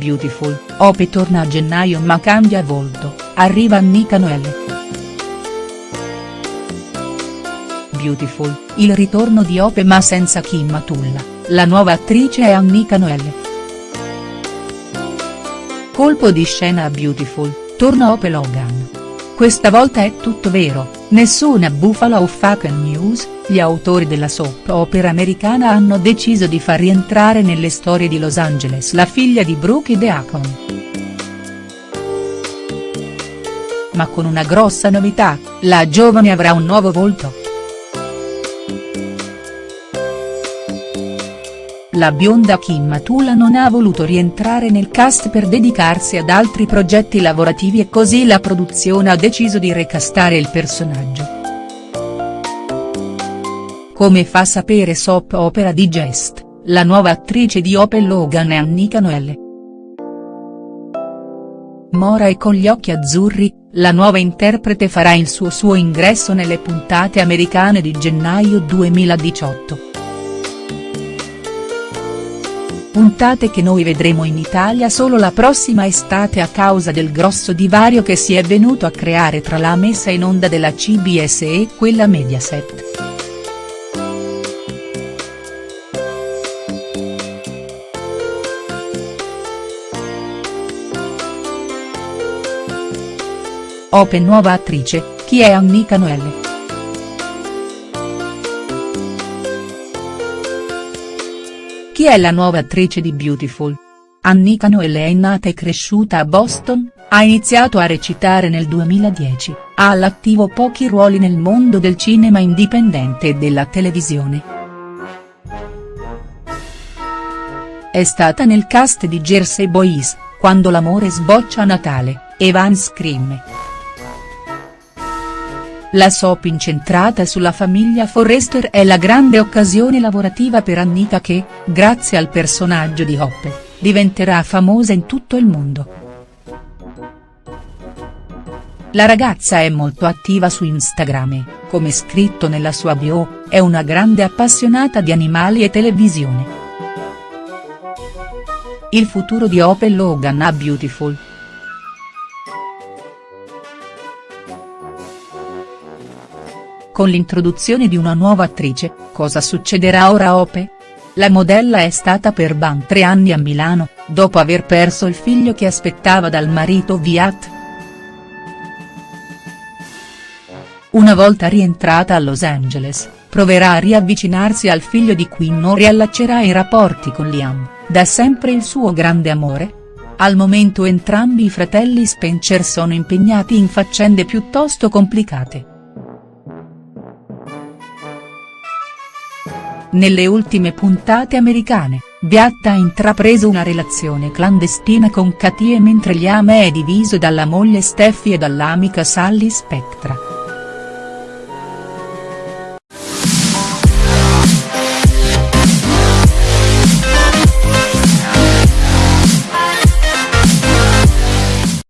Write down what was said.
Beautiful, Ope torna a gennaio ma cambia volto, arriva Annika Noelle. Beautiful, il ritorno di Ope ma senza Kim Matulla, la nuova attrice è Annika Noelle. Colpo di scena a Beautiful, torna Ope Logan. Questa volta è tutto vero, nessuna bufala o fake news, gli autori della soap opera americana hanno deciso di far rientrare nelle storie di Los Angeles la figlia di Brooke Deacon. Ma con una grossa novità, la giovane avrà un nuovo volto. La bionda Kim Matula non ha voluto rientrare nel cast per dedicarsi ad altri progetti lavorativi e così la produzione ha deciso di recastare il personaggio. Come fa sapere Soap Opera Digest, la nuova attrice di Opel Logan è Annika Noelle. Mora e con gli occhi azzurri, la nuova interprete farà il suo suo ingresso nelle puntate americane di gennaio 2018 puntate che noi vedremo in Italia solo la prossima estate a causa del grosso divario che si è venuto a creare tra la messa in onda della CBS e quella Mediaset. Open nuova attrice, chi è Annika Noelle?. Chi è la nuova attrice di Beautiful? Annika Noelle è nata e cresciuta a Boston, ha iniziato a recitare nel 2010, ha all'attivo pochi ruoli nel mondo del cinema indipendente e della televisione. È stata nel cast di Jersey Boys, Quando l'amore sboccia a Natale, e Van Scream. La soap incentrata sulla famiglia Forrester è la grande occasione lavorativa per Annika che, grazie al personaggio di Hoppe, diventerà famosa in tutto il mondo. La ragazza è molto attiva su Instagram e, come scritto nella sua bio, è una grande appassionata di animali e televisione. Il futuro di Opel Logan a Beautiful. Con l'introduzione di una nuova attrice, cosa succederà ora a Ope? La modella è stata per ben tre anni a Milano, dopo aver perso il figlio che aspettava dal marito Viat. Una volta rientrata a Los Angeles, proverà a riavvicinarsi al figlio di cui non riallaccerà i rapporti con Liam, da sempre il suo grande amore? Al momento entrambi i fratelli Spencer sono impegnati in faccende piuttosto complicate. Nelle ultime puntate americane, Beat ha intrapreso una relazione clandestina con Katie mentre Liam è diviso dalla moglie Steffi e dall'amica Sally Spectra.